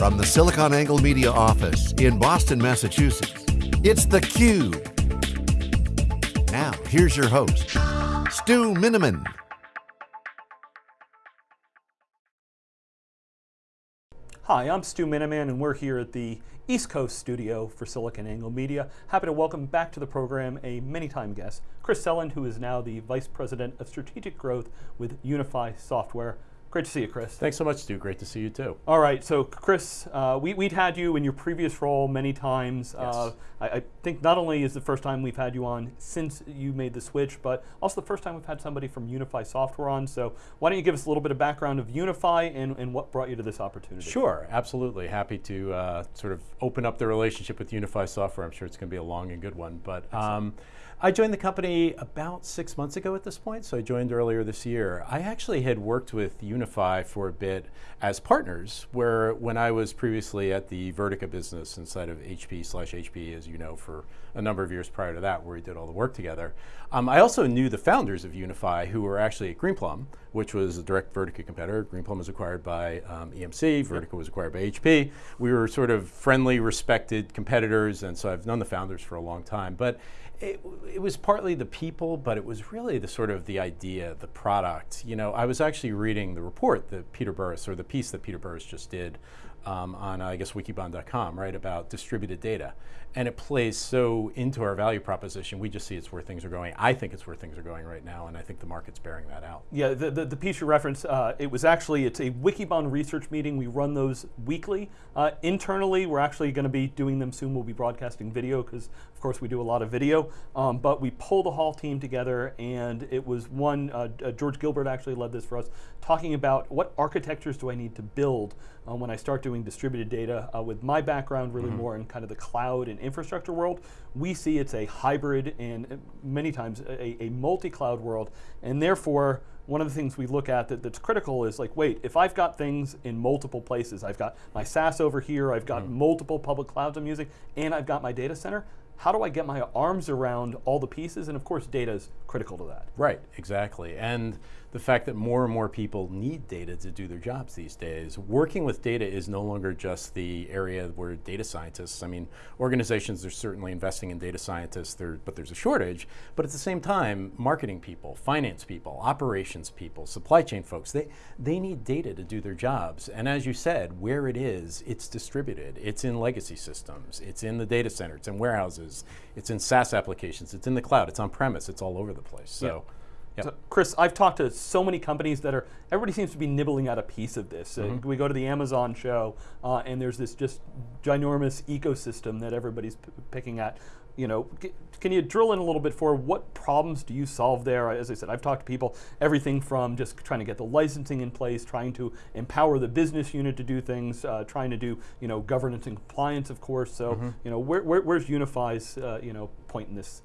From the SiliconANGLE Media office in Boston, Massachusetts, it's theCUBE. Now, here's your host, Stu Miniman. Hi, I'm Stu Miniman and we're here at the East Coast studio for SiliconANGLE Media. Happy to welcome back to the program a many time guest, Chris Selland, who is now the Vice President of Strategic Growth with Unifi Software. Great to see you, Chris. Thanks so much, Stu. Great to see you too. All right, so Chris, uh, we, would had you in your previous role many times. Yes. Uh, I, I, think not only is the first time we've had you on since you made the switch, but also the first time we've had somebody from Unifi Software on. So why don't you give us a little bit of background of Unifi and, and what brought you to this opportunity? Sure, absolutely. Happy to uh, sort of open up the relationship with Unifi Software. I'm sure it's going to be a long and good one. But um, I joined the company about six months ago at this point, so I joined earlier this year. I actually had worked with Unifi for a bit as partners, where when I was previously at the Vertica business inside of HP slash HP, as you know, for a number of years prior to that, where we did all the work together. Um, I also knew the founders of Unifi, who were actually at Greenplum, which was a direct Vertica competitor. Greenplum was acquired by um, EMC, Vertica was acquired by HP. We were sort of friendly, respected competitors, and so I've known the founders for a long time. But it, it, was partly the people, but it was really the sort of the idea, the product. You know, I was actually reading the report that Peter Burris, or the piece that Peter Burris just did um, on, uh, I guess, wikibon.com, right, about distributed data. And it plays so into our value proposition, we just see it's where things are going. I think it's where things are going right now, and I think the market's bearing that out. Yeah, the, the, the piece you reference, uh, it was actually, it's a Wikibon research meeting. We run those weekly. Uh, internally, we're actually going to be doing them soon. We'll be broadcasting video, because of course we do a lot of video. Um, but we pulled the whole team together, and it was one, uh, uh, George Gilbert actually led this for us, talking about what architectures do I need to build uh, when I start doing distributed data. Uh, with my background really mm -hmm. more in kind of the cloud and infrastructure world, we see it's a hybrid and uh, many times a, a multi-cloud world, and therefore one of the things we look at that, that's critical is like, wait, if I've got things in multiple places, I've got my SaaS over here, I've got mm. multiple public clouds I'm using, and I've got my data center, how do I get my arms around all the pieces? And of course, data is critical to that. Right, exactly. And the fact that more and more people need data to do their jobs these days. Working with data is no longer just the area where data scientists, I mean, organizations are certainly investing in data scientists, there, but there's a shortage. But at the same time, marketing people, finance people, operations people, supply chain folks, they, they need data to do their jobs. And as you said, where it is, it's distributed. It's in legacy systems, it's in the data center, it's in warehouses, it's in SaaS applications, it's in the cloud, it's on premise, it's all over the place. So. Yeah. Yep. So, Chris, I've talked to so many companies that are, everybody seems to be nibbling at a piece of this. Mm -hmm. uh, mm-hmm. we go to the Amazon show, uh, and there's this just ginormous ecosystem that everybody's picking at. You know, can you drill in a little bit for what problems do you solve there? As I said, I've talked to people, everything from just trying to get the licensing in place, trying to empower the business unit to do things, uh, trying to do, you know, governance and compliance, of course. So, mm -hmm. you know, where, where, where's Unifi's, uh, you know, point in this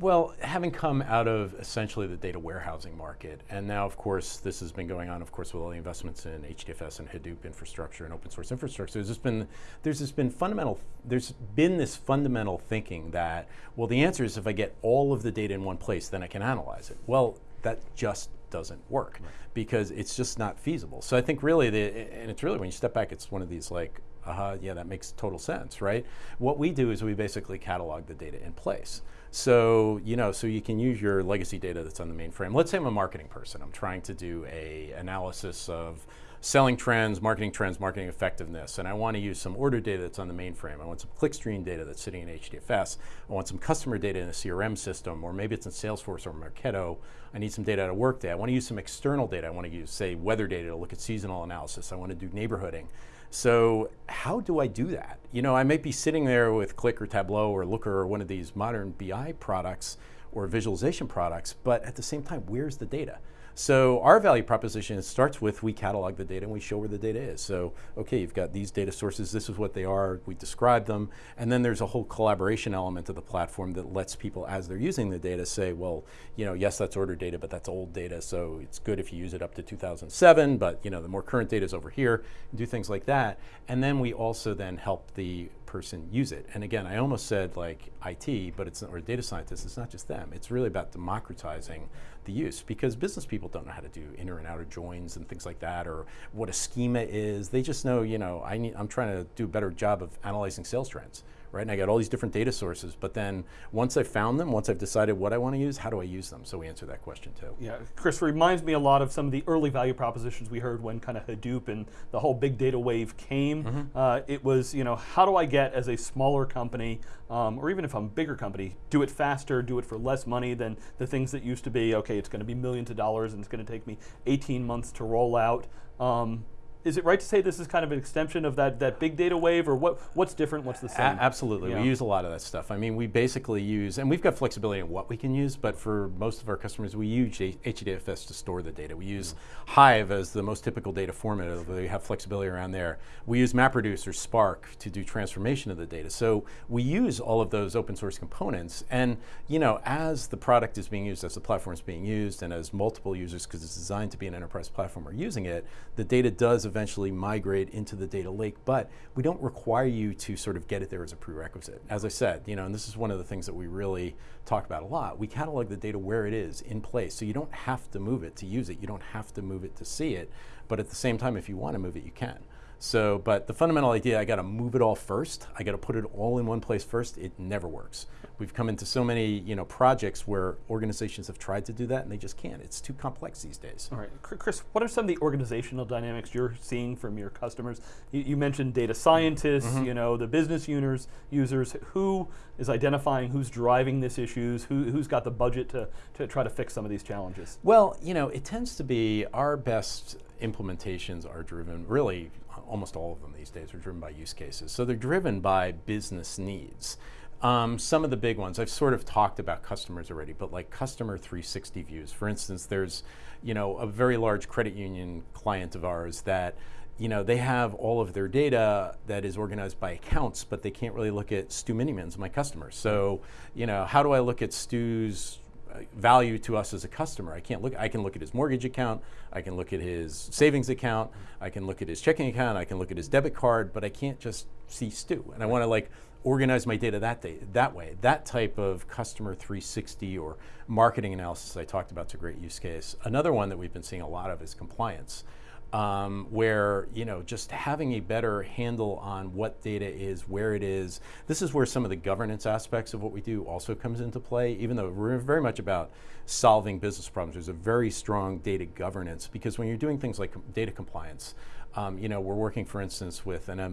well, having come out of essentially the data warehousing market, and now of course this has been going on, of course, with all the investments in HDFS and Hadoop infrastructure and open source infrastructure, there's just been, there's just been fundamental, there's been this fundamental thinking that, well, the answer is if I get all of the data in one place, then I can analyze it. Well, that just doesn't work right. because it's just not feasible. So I think really, the, and it's really when you step back, it's one of these like, uh -huh, yeah, that makes total sense, right? What we do is we basically catalog the data in place. So, you know, so you can use your legacy data that's on the mainframe. Let's say I'm a marketing person. I'm trying to do a analysis of selling trends, marketing trends, marketing effectiveness, and I want to use some order data that's on the mainframe. I want some clickstream data that's sitting in HDFS. I want some customer data in a CRM system, or maybe it's in Salesforce or Marketo. I need some data out of Workday. I want to use some external data. I want to use, say, weather data to look at seasonal analysis. I want to do neighborhooding. So how do I do that? You know, I might be sitting there with Qlik or Tableau or Looker or one of these modern BI products or visualization products, but at the same time, where's the data? So our value proposition starts with we catalog the data and we show where the data is. So, okay, you've got these data sources, this is what they are, we describe them, and then there's a whole collaboration element of the platform that lets people, as they're using the data, say, well, you know, yes, that's order data, but that's old data, so it's good if you use it up to 2007, but you know, the more current data is over here, do things like that. And then we also then help the person use it. And again, I almost said like IT, but it's or data scientists. It's not just them. It's really about democratizing the use because business people don't know how to do inner and outer joins and things like that, or what a schema is. They just know, you know, I need. I'm trying to do a better job of analyzing sales trends right? And I got all these different data sources, but then once I've found them, once I've decided what I want to use, how do I use them? So we answer that question too. Yeah, Chris reminds me a lot of some of the early value propositions we heard when kind of Hadoop and the whole big data wave came. Mm -hmm. uh, it was, you know, how do I get as a smaller company, um, or even if I'm a bigger company, do it faster, do it for less money than the things that used to be, okay, it's going to be millions of dollars and it's going to take me 18 months to roll out. Um, is it right to say this is kind of an extension of that, that big data wave, or what, what's different, what's the same? A absolutely, yeah. we use a lot of that stuff. I mean, we basically use, and we've got flexibility in what we can use, but for most of our customers, we use HDFS to store the data. We use Hive as the most typical data format, although we have flexibility around there. We use MapReduce or Spark to do transformation of the data. So we use all of those open source components, and you know, as the product is being used, as the platform is being used, and as multiple users, because it's designed to be an enterprise platform, are using it, the data does eventually migrate into the data lake, but we don't require you to sort of get it there as a prerequisite. As I said, you know, and this is one of the things that we really talk about a lot, we catalog the data where it is in place, so you don't have to move it to use it, you don't have to move it to see it, but at the same time, if you want to move it, you can. So, but the fundamental idea, I got to move it all first. I got to put it all in one place first. It never works. We've come into so many, you know, projects where organizations have tried to do that and they just can't. It's too complex these days. All right, Chris, what are some of the organizational dynamics you're seeing from your customers? You, you mentioned data scientists, mm -hmm. you know, the business users, users. Who is identifying who's driving this issues? Who, who's got the budget to, to try to fix some of these challenges? Well, you know, it tends to be our best implementations are driven really almost all of them these days are driven by use cases. So they're driven by business needs. Um, some of the big ones, I've sort of talked about customers already, but like customer 360 views. For instance, there's you know, a very large credit union client of ours that you know, they have all of their data that is organized by accounts, but they can't really look at Stu Minimans, my customer. So, you know, how do I look at Stu's value to us as a customer. I can't look. I can look at his mortgage account. I can look at his savings account. I can look at his checking account. I can look at his debit card. But I can't just see Stu. And I want to like organize my data that day that way. That type of customer 360 or marketing analysis I talked about is a great use case. Another one that we've been seeing a lot of is compliance um, where you know just having a better handle on what data is, where it is. This is where some of the governance aspects of what we do also comes into play. Even though we're very much about solving business problems, there's a very strong data governance because when you're doing things like data compliance, um, you know, we're working, for instance, with an uh,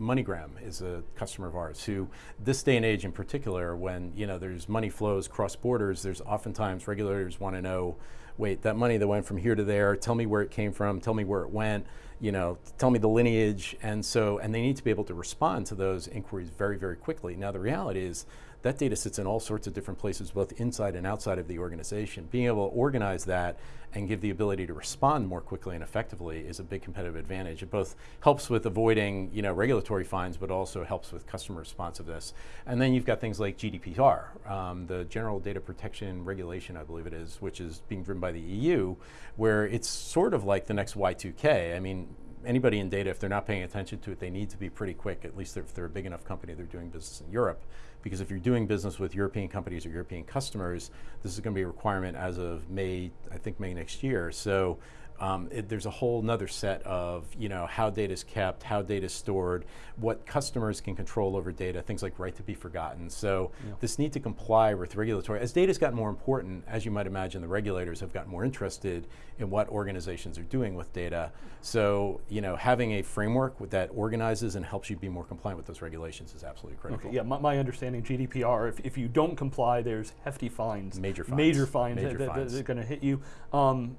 MoneyGram is a customer of ours who, this day and age in particular, when you know there's money flows cross borders, there's oftentimes regulators want to know wait, that money that went from here to there, tell me where it came from, tell me where it went, you know, tell me the lineage. And so, and they need to be able to respond to those inquiries very, very quickly. Now, the reality is that data sits in all sorts of different places, both inside and outside of the organization. Being able to organize that and give the ability to respond more quickly and effectively is a big competitive advantage. It both helps with avoiding you know, regulatory fines, but also helps with customer responsiveness. And then you've got things like GDPR, um, the General Data Protection Regulation, I believe it is, which is being driven by the EU, where it's sort of like the next Y2K. I mean, anybody in data, if they're not paying attention to it, they need to be pretty quick, at least if they're a big enough company, they're doing business in Europe. Because if you're doing business with European companies or European customers, this is going to be a requirement as of May, I think May next year. So um, it, there's a whole nother set of you know how data is kept, how data is stored, what customers can control over data, things like right to be forgotten. So yeah. this need to comply with regulatory. As data's gotten more important, as you might imagine, the regulators have gotten more interested in what organizations are doing with data. So you know having a framework that organizes and helps you be more compliant with those regulations is absolutely critical. Okay, yeah, my, my understanding GDPR, if, if you don't comply, there's hefty fines. Major fines. Major fines Major that, fines. that, that are going to hit you. Um,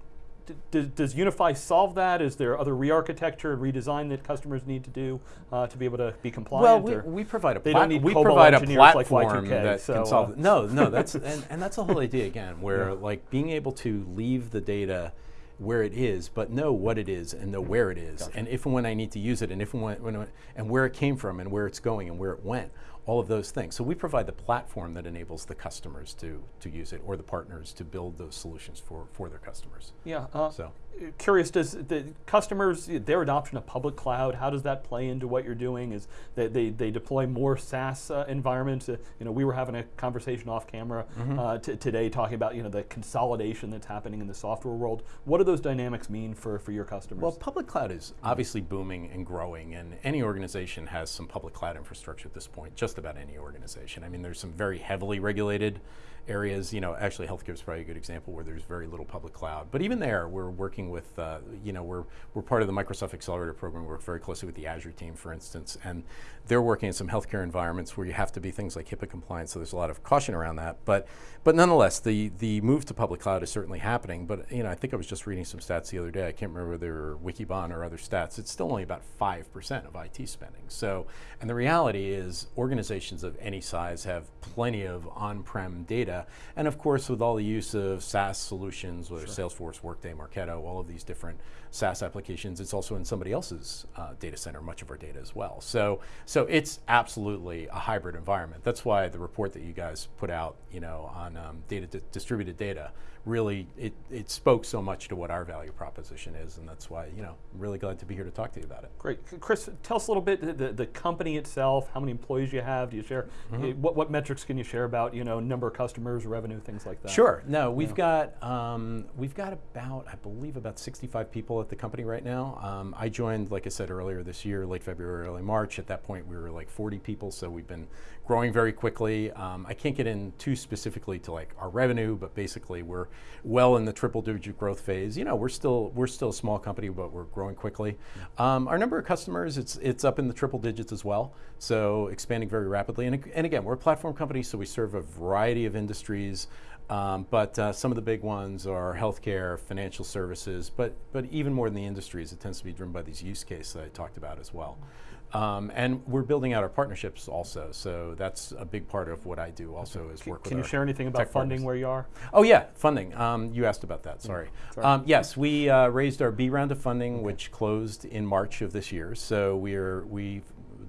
does, does Unifi solve that? Is there other re-architecture and redesign that customers need to do uh, to be able to be compliant? Well, we, we provide a, plat we provide a platform like that so, can solve. Uh, no, no, that's and, and that's the whole idea again, where yeah. like being able to leave the data where it is, but know what it is and know where it is, gotcha. and if and when I need to use it, and if and when, when and where it came from, and where it's going, and where it went all of those things. So we provide the platform that enables the customers to, to use it or the partners to build those solutions for, for their customers. Yeah. Uh, So. Curious, does the customers their adoption of public cloud? How does that play into what you're doing? Is they they, they deploy more SaaS uh, environments? Uh, you know, we were having a conversation off camera uh, t- today talking about you know the consolidation that's happening in the software world. What do those dynamics mean for for your customers? Well, public cloud is obviously booming and growing, and any organization has some public cloud infrastructure at this point, just about any organization. I mean, there's some very heavily regulated areas, you know, actually healthcare is probably a good example where there's very little public cloud. But even there, we're working with, uh, you know, we're, we're part of the Microsoft Accelerator program. We work very closely with the Azure team, for instance, and they're working in some healthcare environments where you have to be things like HIPAA compliant, so there's a lot of caution around that. But, but nonetheless, the, the move to public cloud is certainly happening. But, you know, I think I was just reading some stats the other day. I can't remember whether they were Wikibon or other stats. It's still only about 5% of IT spending. So, and the reality is organizations of any size have plenty of on-prem data. And of course, with all the use of SaaS solutions, whether sure. Salesforce, Workday, Marketo, all of these different SaaS applications, it's also in somebody else's uh, data center, much of our data as well. So, so it's absolutely a hybrid environment. That's why the report that you guys put out, you know, on um, data di distributed data, really it, it spoke so much to what our value proposition is, and that's why you know I'm really glad to be here to talk to you about it. Great, Chris, tell us a little bit the, the company itself. How many employees you have? Do you share? Mm -hmm. What what metrics can you share about you know number of customers, revenue, things like that? Sure. No, we've yeah. got um, we've got about I believe about 65 people at the company right now. Um, I joined, like I said earlier this year, late February, early March. At that point, we were like 40 people, so we've been growing very quickly. Um, I can't get in too specifically to like our revenue, but basically we're well in the triple digit growth phase. You know, we're still we're still a small company, but we're growing quickly. Um, our number of customers, it's it's up in the triple digits as well. So expanding very rapidly. And, and again, we're a platform company, so we serve a variety of industries. Um, but uh, some of the big ones are healthcare, financial services, but, but even more than the industries, it tends to be driven by these use cases that I talked about as well. Um, and we're building out our partnerships also, so that's a big part of what I do also is work Can with you share anything about funding partners. where you are? Oh yeah, funding. Um, you asked about that, sorry. sorry. Um, yes, we uh, raised our B round of funding, okay. which closed in March of this year. So we're, we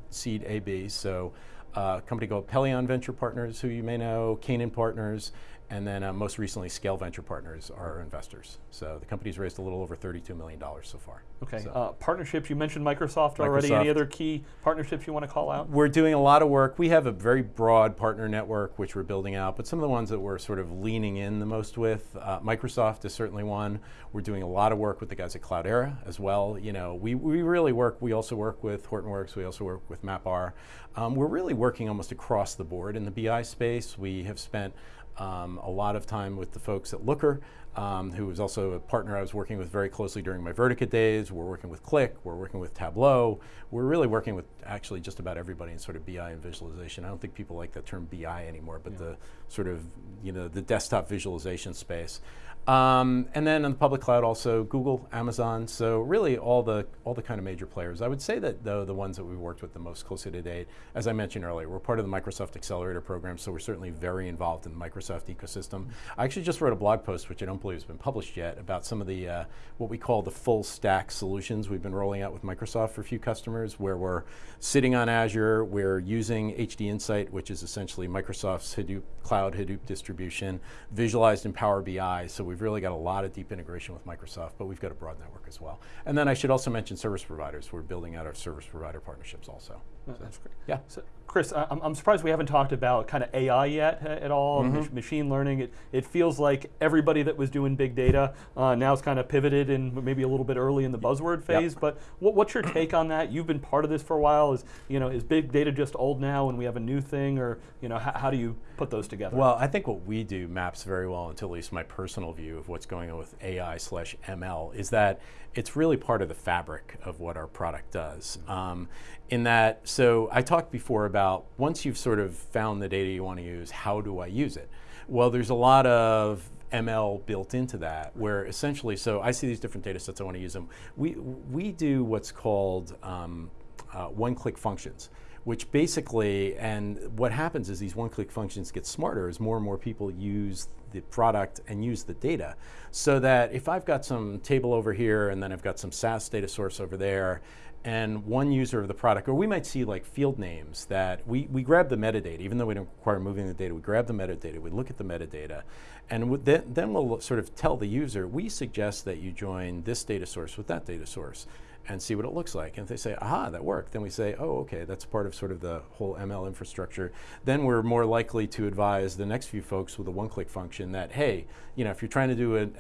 seed AB, so uh, a company called Pelion Venture Partners, who you may know, Canaan Partners, and then uh, most recently, Scale Venture Partners are our investors. So the company's raised a little over $32 million so far. Okay, so. uh, partnerships, you mentioned Microsoft already. Microsoft. Any other key partnerships you want to call out? We're doing a lot of work. We have a very broad partner network, which we're building out, but some of the ones that we're sort of leaning in the most with, uh, Microsoft is certainly one. We're doing a lot of work with the guys at Cloudera as well. You know, we, we really work, we also work with Hortonworks, we also work with MapR. Um, we're really working almost across the board in the BI space. We have spent um, a lot of time with the folks at Looker, um, who was also a partner I was working with very closely during my Vertica days. We're working with Qlik, we're working with Tableau. We're really working with actually just about everybody in sort of BI and visualization. I don't think people like that term BI anymore, but yeah. the sort of, you know, the desktop visualization space. Um, and then in the public cloud also Google, Amazon, so really all the all the kind of major players. I would say that though the ones that we've worked with the most closely to date, as I mentioned earlier, we're part of the Microsoft Accelerator program, so we're certainly very involved in the Microsoft ecosystem. I actually just wrote a blog post, which I don't believe has been published yet, about some of the uh, what we call the full stack solutions we've been rolling out with Microsoft for a few customers, where we're sitting on Azure, we're using HD Insight, which is essentially Microsoft's Hadoop cloud Hadoop distribution, visualized in Power BI. So we've really got a lot of deep integration with Microsoft, but we've got a broad network as well. And then I should also mention service providers. We're building out our service provider partnerships also. Oh, so that's great. Yeah. So Chris, I'm, I'm, surprised we haven't talked about kind of AI yet uh, at all, mm -hmm. machine learning. It, it feels like everybody that was doing big data uh, now is kind of pivoted and maybe a little bit early in the buzzword phase. Yep. But what, what's your take on that? You've been part of this for a while. Is you know is big data just old now and we have a new thing, or you know how, how do you put those together? Well, I think what we do maps very well into at least my personal view of what's going on with AI slash ML is that it's really part of the fabric of what our product does. Um, in that, so I talked before about once you've sort of found the data you want to use, how do I use it? Well, there's a lot of ML built into that, where essentially, so I see these different data sets, I want to use them. We, we do what's called um, uh, one-click functions which basically, and what happens is these one-click functions get smarter as more and more people use the product and use the data. So that if I've got some table over here and then I've got some SAS data source over there, and one user of the product, or we might see like field names that we, we grab the metadata, even though we don't require moving the data, we grab the metadata, we look at the metadata, and then, then we'll sort of tell the user, we suggest that you join this data source with that data source and see what it looks like. And if they say, aha, that worked, then we say, oh, okay, that's part of sort of the whole ML infrastructure. Then we're more likely to advise the next few folks with a one-click function that, hey, you know, if you're trying to do an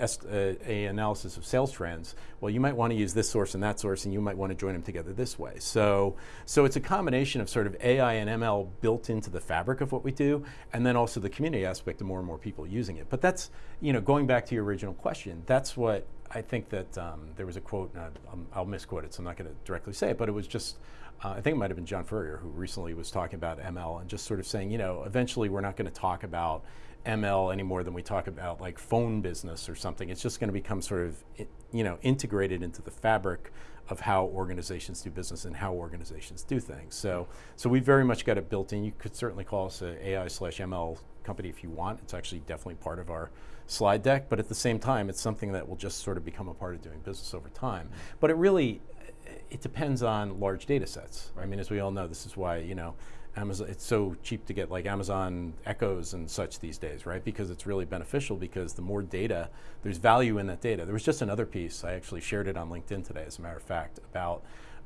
analysis of sales trends, well, you might want to use this source and that source, and you might want to join them together this way. So, so it's a combination of sort of AI and ML built into the fabric of what we do, and then also the community aspect of more and more people using it. But that's, you know, going back to your original question, that's what I think that um, there was a quote, and I, will misquote it, so I'm not going to directly say it, but it was just, uh, I think it might have been John Furrier who recently was talking about ML and just sort of saying, you know, eventually we're not going to talk about ML any more than we talk about like phone business or something. It's just going to become sort of, you know, integrated into the fabric of how organizations do business and how organizations do things. So, so we very much got it built in. You could certainly call us a AI slash ML company if you want. It's actually definitely part of our slide deck, but at the same time, it's something that will just sort of become a part of doing business over time. But it really, it depends on large data sets. Right. I mean, as we all know, this is why, you know, Amazon, it's so cheap to get like Amazon Echoes and such these days, right? Because it's really beneficial because the more data, there's value in that data. There was just another piece, I actually shared it on LinkedIn today, as a matter of fact, about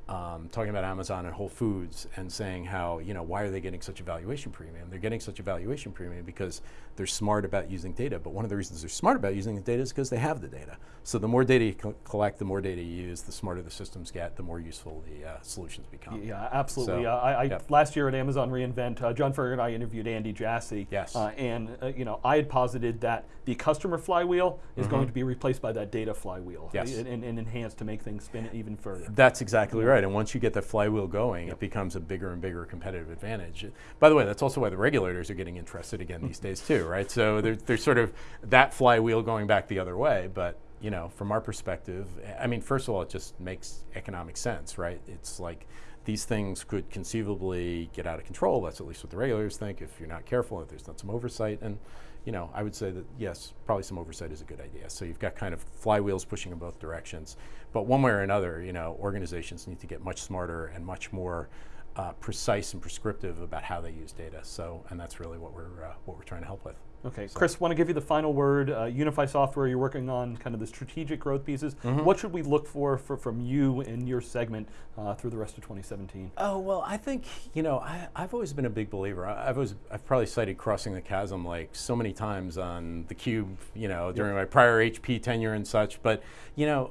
um, talking about Amazon and Whole Foods and saying how, you know, why are they getting such a valuation premium? They're getting such a valuation premium because they're smart about using data. But one of the reasons they're smart about using the data is because they have the data. So the more data you co collect, the more data you use, the smarter the systems get, the more useful the uh, solutions become. Yeah, absolutely. So, uh, I, I yep. Last year at Amazon reInvent, uh, John Furrier and I interviewed Andy Jassy. Yes. Uh, and, uh, you know, I had posited that the customer flywheel is mm -hmm. going to be replaced by that data flywheel. Yes. And, and, enhanced to make things spin even further. That's exactly yeah. right. And once you get that flywheel going, yep. it becomes a bigger and bigger competitive advantage. By the way, that's also why the regulators are getting interested again these days too, right? So there, there's sort of that flywheel going back the other way, but you know, from our perspective, I mean, first of all, it just makes economic sense, right? It's like these things could conceivably get out of control. That's at least what the regulators think if you're not careful, if there's not some oversight. And, you know, I would say that yes, probably some oversight is a good idea. So you've got kind of flywheels pushing in both directions. But one way or another, you know, organizations need to get much smarter and much more uh, precise and prescriptive about how they use data. So, and that's really what we're, uh, what we're trying to help with. Okay, so. Chris, want to give you the final word. Uh, Unifi Software, you're working on kind of the strategic growth pieces. Mm -hmm. What should we look for, for from you in your segment uh, through the rest of 2017? Oh well, I think you know I, have always been a big believer. I, have always I've probably cited crossing the chasm like so many times on the cube, you know, during my prior HP tenure and such. But you know,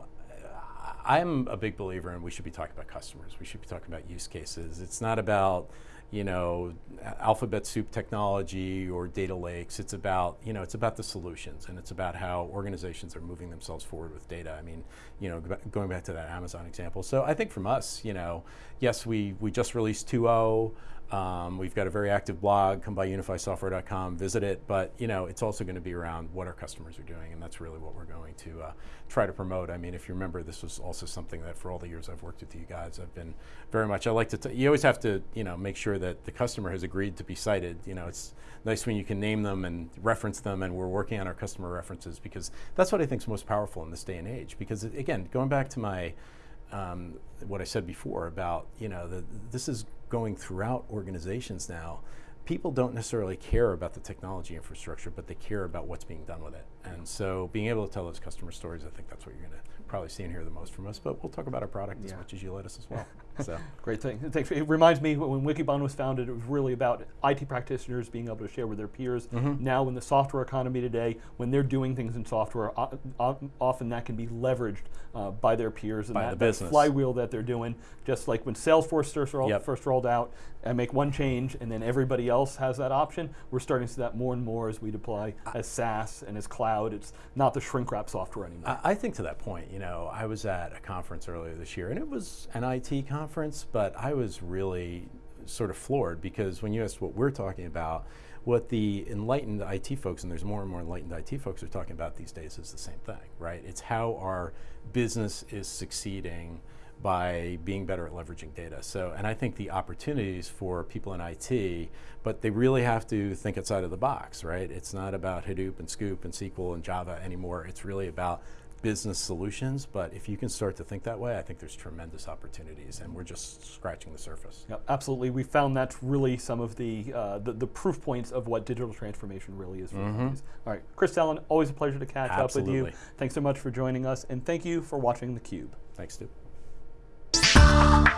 I'm a big believer in we should be talking about customers. We should be talking about use cases. It's not about you know, alphabet soup technology or data lakes. It's about, you know, it's about the solutions and it's about how organizations are moving themselves forward with data. I mean, you know, going back to that Amazon example. So I think from us, you know, yes, we, we just released 2.0. Um, we've got a very active blog, come by unifisoftware.com, visit it, but you know, it's also going to be around what our customers are doing, and that's really what we're going to uh, try to promote. I mean, if you remember, this was also something that for all the years I've worked with you guys, I've been very much, I like to, you always have to, you know, make sure that the customer has agreed to be cited. You know, it's nice when you can name them and reference them, and we're working on our customer references because that's what I think is most powerful in this day and age. Because again, going back to my, um, what I said before about, you know, the, this is going throughout organizations now, people don't necessarily care about the technology infrastructure, but they care about what's being done with it. And so being able to tell those customer stories, I think that's what you're going to probably see and hear the most from us, but we'll talk about our product yeah. as much as you let us as well. So Great thing. It reminds me when Wikibon was founded, it was really about IT practitioners being able to share with their peers. Mm -hmm. Now in the software economy today, when they're doing things in software, often that can be leveraged uh, by their peers and by that, the business. that flywheel that they're doing. Just like when Salesforce first rolled, yep. first rolled out, and make one change and then everybody else has that option, we're starting to see that more and more as we deploy as SaaS and as cloud. It's not the shrink wrap software anymore. I, I think to that point, you know, I was at a conference earlier this year and it was an IT conference, but I was really sort of floored because when you asked what we're talking about, what the enlightened IT folks, and there's more and more enlightened IT folks are talking about these days is the same thing, right? It's how our business is succeeding by being better at leveraging data. So, and I think the opportunities for people in IT, but they really have to think outside of the box, right? It's not about Hadoop and Sqoop and SQL and Java anymore. It's really about business solutions, but if you can start to think that way, I think there's tremendous opportunities, and we're just scratching the surface. Yep, absolutely. We found that's really some of the, uh, the, the proof points of what digital transformation really is for companies. All right, Chris Selland, always a pleasure to catch up with you. Thanks so much for joining us, and thank you for watching theCUBE. Thanks, Stu.